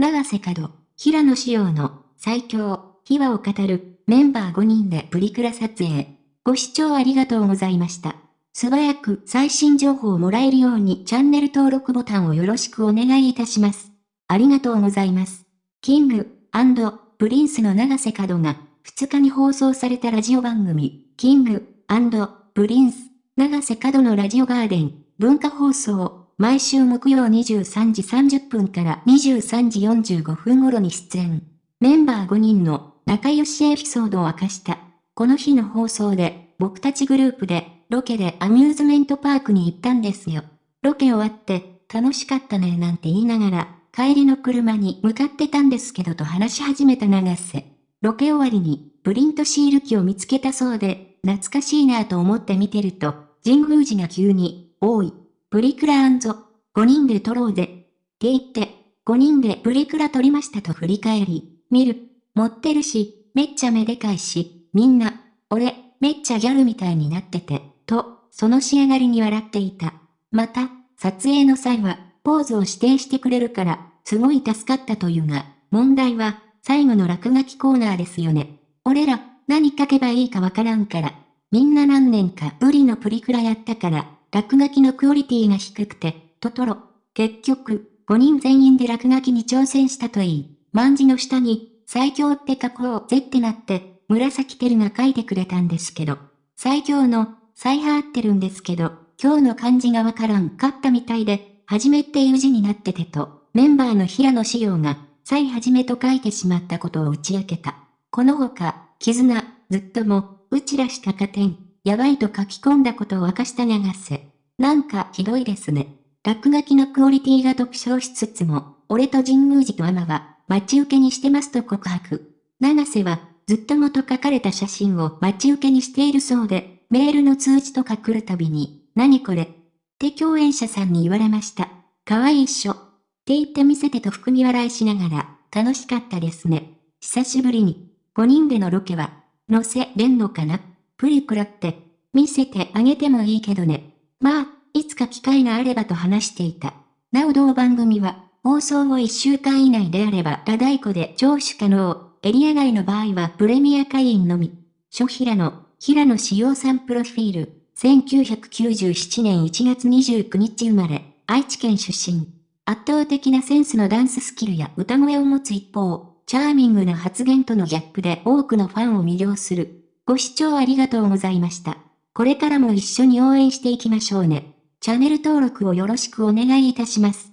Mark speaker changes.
Speaker 1: 永瀬廉、平野紫耀の最強、秘話を語るメンバー5人でプリクラ撮影。ご視聴ありがとうございました。素早く最新情報をもらえるようにチャンネル登録ボタンをよろしくお願いいたします。ありがとうございます。キングアンドプリンスの永瀬廉が2日に放送されたラジオ番組、キングアンドプリンス永瀬廉のラジオガーデン文化放送毎週木曜23時30分から23時45分頃に出演。メンバー5人の仲良しエピソードを明かした。この日の放送で、僕たちグループで、ロケでアミューズメントパークに行ったんですよ。ロケ終わって、楽しかったねなんて言いながら、帰りの車に向かってたんですけどと話し始めた長瀬。ロケ終わりに、プリントシール機を見つけたそうで、懐かしいなと思って見てると、神宮寺が急に、多い、プリクラ5人で撮ろうぜ。って言って、5人でプリクラ撮りましたと振り返り、見る。持ってるし、めっちゃめでかいし、みんな、俺、めっちゃギャルみたいになってて、と、その仕上がりに笑っていた。また、撮影の際は、ポーズを指定してくれるから、すごい助かったというが、問題は、最後の落書きコーナーですよね。俺ら、何書けばいいかわからんから。みんな何年かブリのプリクラやったから、落書きのクオリティが低くて、トトロ。結局、5人全員で落書きに挑戦したといい、万字の下に、最強って書こうぜってなって、紫テルが書いてくれたんですけど、最強の、最派ってるんですけど、今日の漢字がわからんかったみたいで、はじめっていう字になっててと、メンバーの平野志陽が、最はじめと書いてしまったことを打ち明けた。このほか、絆、ずっとも、うちらした加点、やばいと書き込んだことを明かした長瀬。なんかひどいですね。落書きのクオリティが特徴しつつも、俺と神宮寺とアマは、待ち受けにしてますと告白。長瀬は、ずっともと書かれた写真を待ち受けにしているそうで、メールの通知とか来るたびに、何これって共演者さんに言われました。可愛いっしょ。って言って見せてと含み笑いしながら、楽しかったですね。久しぶりに、5人でのロケは、載せれんのかなプリクラって、見せてあげてもいいけどね。まあ、いつか機会があればと話していた。なお同番組は、放送後1週間以内であれば、ラダイコで聴取可能。エリア外の場合はプレミア会員のみ。諸平野、平野志陽さんプロフィール。1997年1月29日生まれ、愛知県出身。圧倒的なセンスのダンススキルや歌声を持つ一方、チャーミングな発言とのギャップで多くのファンを魅了する。ご視聴ありがとうございました。これからも一緒に応援していきましょうね。チャンネル登録をよろしくお願いいたします。